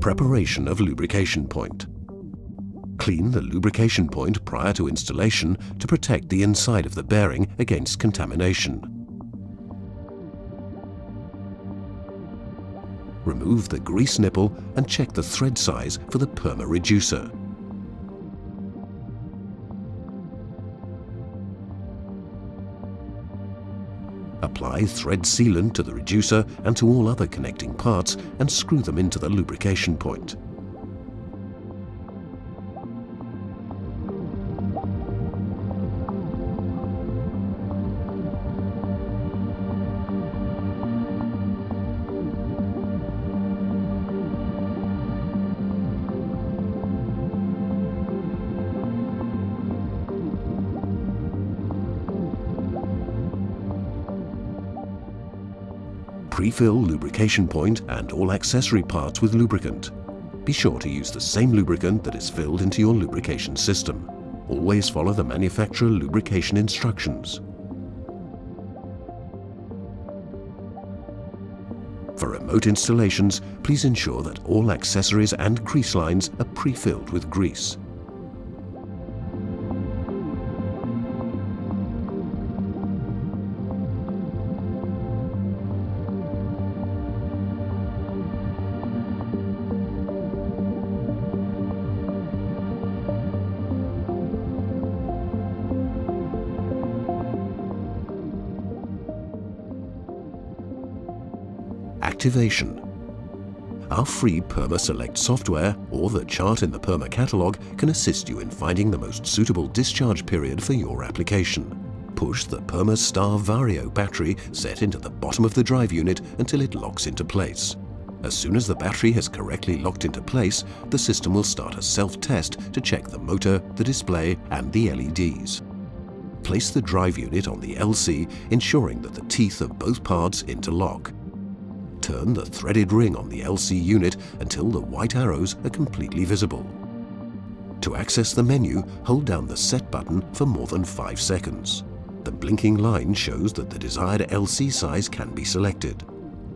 Preparation of lubrication point. Clean the lubrication point prior to installation to protect the inside of the bearing against contamination. Remove the grease nipple and check the thread size for the PERMA reducer. Apply thread sealant to the reducer and to all other connecting parts and screw them into the lubrication point. Pre-fill lubrication point and all accessory parts with lubricant. Be sure to use the same lubricant that is filled into your lubrication system. Always follow the manufacturer lubrication instructions. For remote installations, please ensure that all accessories and grease lines are pre-filled with grease. Activation. Our free PERMA Select software or the chart in the PERMA catalog can assist you in finding the most suitable discharge period for your application. Push the PERMA Star Vario battery set into the bottom of the drive unit until it locks into place. As soon as the battery has correctly locked into place, the system will start a self-test to check the motor, the display and the LEDs. Place the drive unit on the LC, ensuring that the teeth of both parts interlock turn the threaded ring on the LC unit until the white arrows are completely visible. To access the menu, hold down the Set button for more than 5 seconds. The blinking line shows that the desired LC size can be selected.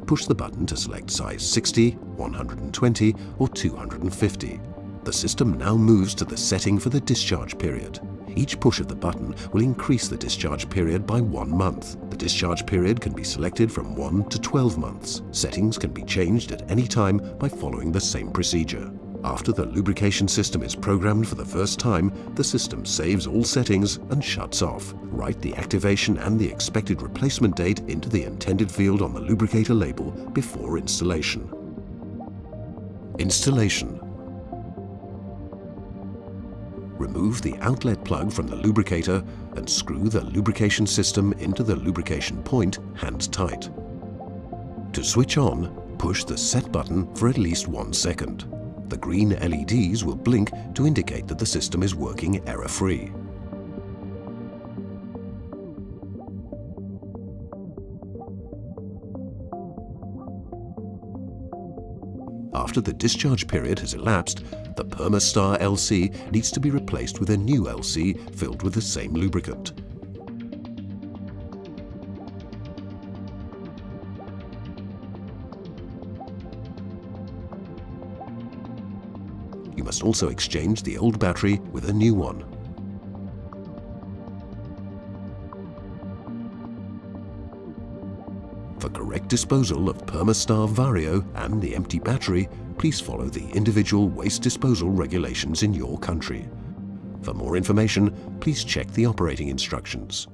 Push the button to select size 60, 120 or 250. The system now moves to the setting for the discharge period. Each push of the button will increase the discharge period by one month. The discharge period can be selected from 1 to 12 months. Settings can be changed at any time by following the same procedure. After the lubrication system is programmed for the first time, the system saves all settings and shuts off. Write the activation and the expected replacement date into the intended field on the lubricator label before installation. Installation remove the outlet plug from the lubricator and screw the lubrication system into the lubrication point hand tight. To switch on, push the set button for at least one second. The green LEDs will blink to indicate that the system is working error-free. After the discharge period has elapsed, the Permastar LC needs to be replaced with a new LC filled with the same lubricant. You must also exchange the old battery with a new one. For correct disposal of Permastar Vario and the empty battery, please follow the individual waste disposal regulations in your country. For more information, please check the operating instructions.